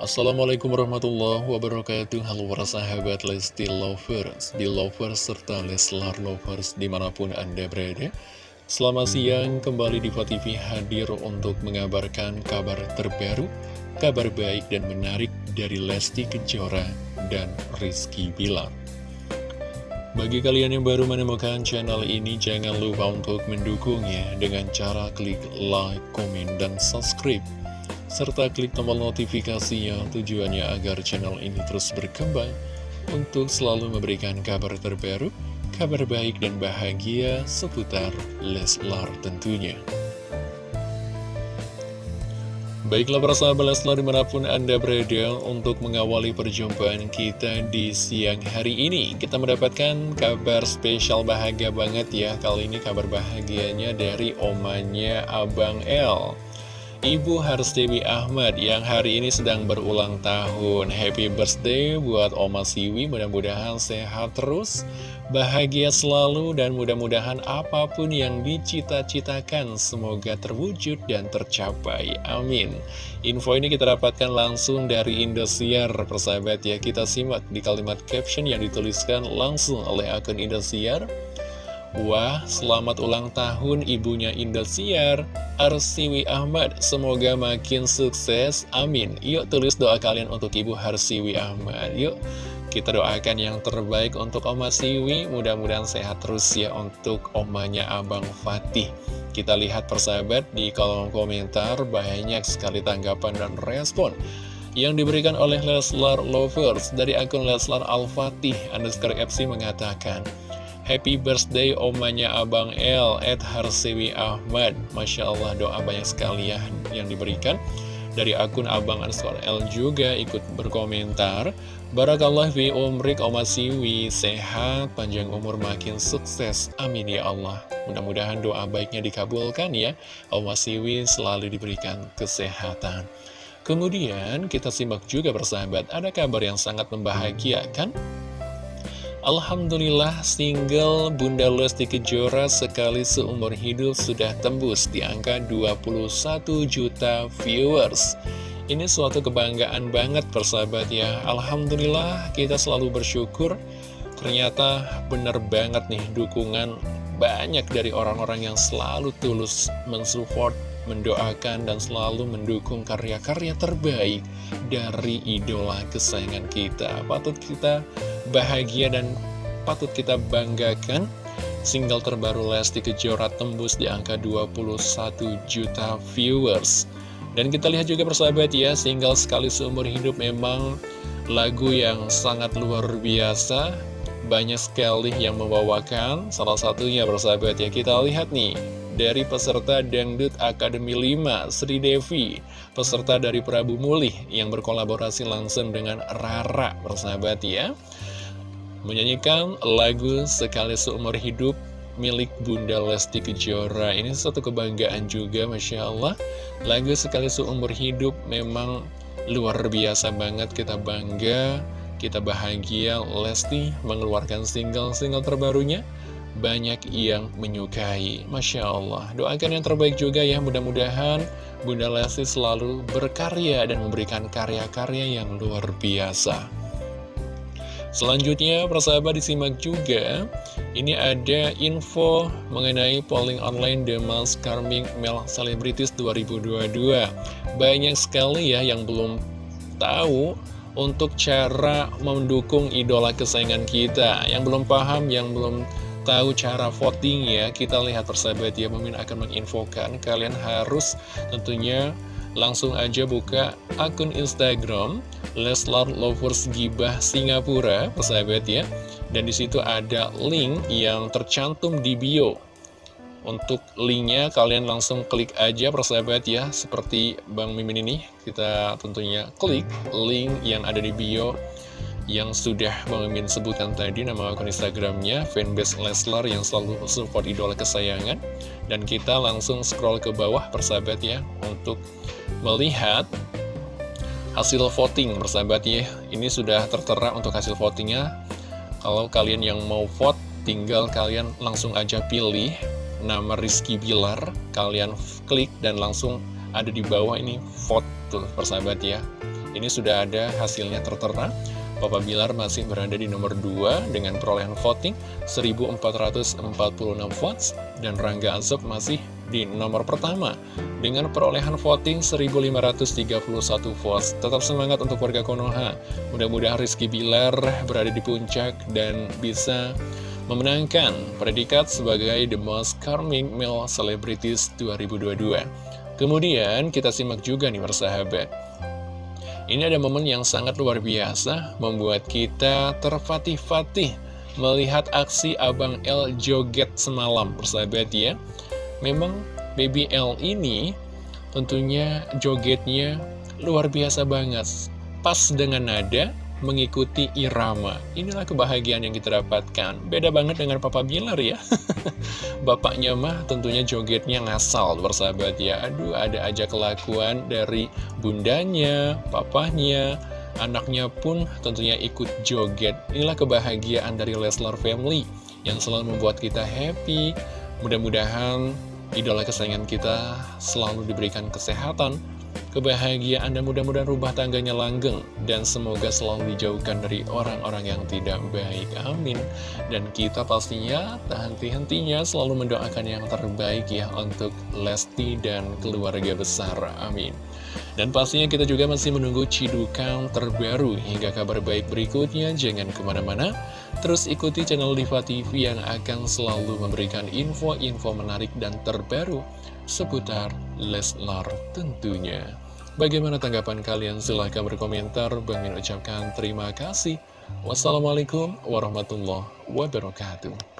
Assalamualaikum warahmatullahi wabarakatuh. Halo para sahabat Lesti Lovers, di Lovers serta Leslar Lovers di mana pun Anda berada. Selamat siang, kembali di TV hadir untuk mengabarkan kabar terbaru Kabar baik dan menarik dari Lesti Kejora dan Rizky Bilar. Bagi kalian yang baru menemukan channel ini, jangan lupa untuk mendukungnya dengan cara klik like, komen, dan subscribe serta klik tombol notifikasinya tujuannya agar channel ini terus berkembang untuk selalu memberikan kabar terbaru, kabar baik dan bahagia seputar Leslar tentunya. Baiklah para sahabat Leslar di mana pun Anda berada untuk mengawali perjumpaan kita di siang hari ini Kita mendapatkan kabar spesial bahagia banget ya Kali ini kabar bahagianya dari omanya Abang L Ibu Dewi Ahmad yang hari ini sedang berulang tahun. Happy birthday buat Oma Siwi Mudah-mudahan sehat terus Bahagia selalu dan mudah-mudahan apa pun yang dicita-citakan Semoga terwujud dan tercapai. Amin. Info ini kita dapatkan langsung dari Indosiar. Persahabat ya kita simak di kalimat caption yang dituliskan langsung oleh akun Indosiar Wah, selamat ulang tahun ibunya Indosiar, Arsiwi Ahmad. Semoga makin sukses, amin. Yuk tulis doa kalian untuk Ibu Harsiwi Ahmad. Yuk, kita doakan yang terbaik untuk Oma Siwi. Mudah-mudahan sehat terus ya untuk omanya Abang Fatih. Kita lihat persahabat di kolom komentar, banyak sekali tanggapan dan respon yang diberikan oleh Leslar Lovers dari akun Leslar Al-Fatih underscore FC mengatakan Happy birthday omanya Abang L Ed Harsewi Ahmad. Masya Allah doa banyak sekali ya yang diberikan Dari akun Abang underscore L juga ikut berkomentar. Barakallah fi umrik Oma Siwi. Sehat, panjang umur makin sukses. Amin ya Allah. Mudah-mudahan doa baiknya dikabulkan ya. Oma Siwi selalu diberikan kesehatan. Kemudian kita simak juga bersahabat Ada kabar yang sangat membahagiakan Alhamdulillah single Bunda Lesti Kejora sekali seumur hidup sudah tembus di angka 21 juta viewers. Ini suatu kebanggaan banget persahabat ya Alhamdulillah kita selalu bersyukur. Ternyata bener banget nih dukungan banyak dari orang-orang yang selalu tulus mensupport mendoakan dan selalu mendukung karya-karya terbaik dari idola kesayangan kita. Patut kita bahagia dan patut kita banggakan. Single terbaru Lesti Kejora tembus di angka 21 juta viewers. Dan kita lihat juga persahabat ya, single sekali seumur hidup memang lagu yang sangat luar biasa. Banyak sekali yang membawakan, salah satunya persahabat ya, kita lihat nih dari peserta Dangdut Akademi 5, Sri Devi, peserta dari Prabu Mulih yang berkolaborasi langsung dengan Rara, persahabat ya. Menyanyikan lagu Sekali Seumur Hidup milik Bunda Lesti Kejora. Ini satu kebanggaan juga, Masya Allah. Lagu Sekali Seumur Hidup memang luar biasa banget, kita bangga, kita bahagia Lesti mengeluarkan single-single terbarunya banyak yang menyukai. Masya Allah, doakan yang terbaik juga ya, mudah-mudahan Bunda Lesti selalu berkarya dan memberikan karya-karya yang luar biasa. Selanjutnya, persahabat disimak juga, ini ada info mengenai polling online The Most Charming Male Celebrities 2022. Banyak sekali ya yang belum tahu untuk cara mendukung idola kesayangan kita. Yang belum paham, yang belum tahu cara voting ya. Kita lihat persahabat ya Mimin akan menginfokan. Kalian harus tentunya langsung aja buka akun Instagram Leslar Lovers Gibah Singapura persahabat ya Dan di situ ada link yang tercantum di bio. Untuk linknya kalian langsung klik aja persahabat ya Seperti Bang Mimin ini Kita tentunya klik link yang ada di bio yang sudah Mimin sebutkan tadi nama akun Instagramnya fanbase Leslar yang selalu support idola kesayangan. Dan kita langsung scroll ke bawah persahabat ya untuk melihat hasil voting persahabat ya. Ini sudah tertera untuk hasil votingnya. Kalau kalian yang mau vote tinggal kalian langsung aja pilih nama Rizky Bilar. Kalian klik dan langsung ada di bawah ini vote tuh persahabat ya. Ini sudah ada hasilnya tertera. Papa Bilar masih berada di nomor 2 dengan perolehan voting 1446 votes dan Rangga Ansep masih di nomor pertama dengan perolehan voting 1531 votes. Tetap semangat untuk warga Konoha. Mudah-mudahan Rizky Bilar berada di puncak dan bisa memenangkan predikat sebagai The Most Charming Male Celebrities 2022. Kemudian kita simak juga nih persahabat. Ini ada momen yang sangat luar biasa, membuat kita terfatih-fatih melihat aksi Abang L joget semalam, persahabat ya. Memang Baby L ini tentunya jogetnya luar biasa banget. Pas dengan nada, mengikuti irama. Inilah kebahagiaan yang kita dapatkan. Beda banget dengan Papa Bilar ya. Bapaknya mah tentunya jogetnya ngasal, bersahabat ya. Aduh, ada aja kelakuan dari bundanya, papahnya, anaknya pun tentunya ikut joget. Inilah kebahagiaan dari Leslar Family yang selalu membuat kita happy. Mudah-mudahan idola kesayangan kita selalu diberikan kesehatan, kebahagiaan, dan mudah-mudahan rumah tangganya langgeng. Dan semoga selalu dijauhkan dari orang-orang yang tidak baik. Amin. Dan kita pastinya tak henti-hentinya selalu mendoakan yang terbaik ya untuk Lesti dan keluarga besar. Amin. Dan pastinya kita juga masih menunggu cidukan terbaru hingga kabar baik berikutnya. Jangan ke mana-mana. Terus ikuti channel Diva TV yang akan selalu memberikan info-info menarik dan terbaru seputar Leslar tentunya. Bagaimana tanggapan kalian? Silahkan berkomentar. Bang Min ucapkan terima kasih. Wassalamualaikum warahmatullahi wabarakatuh.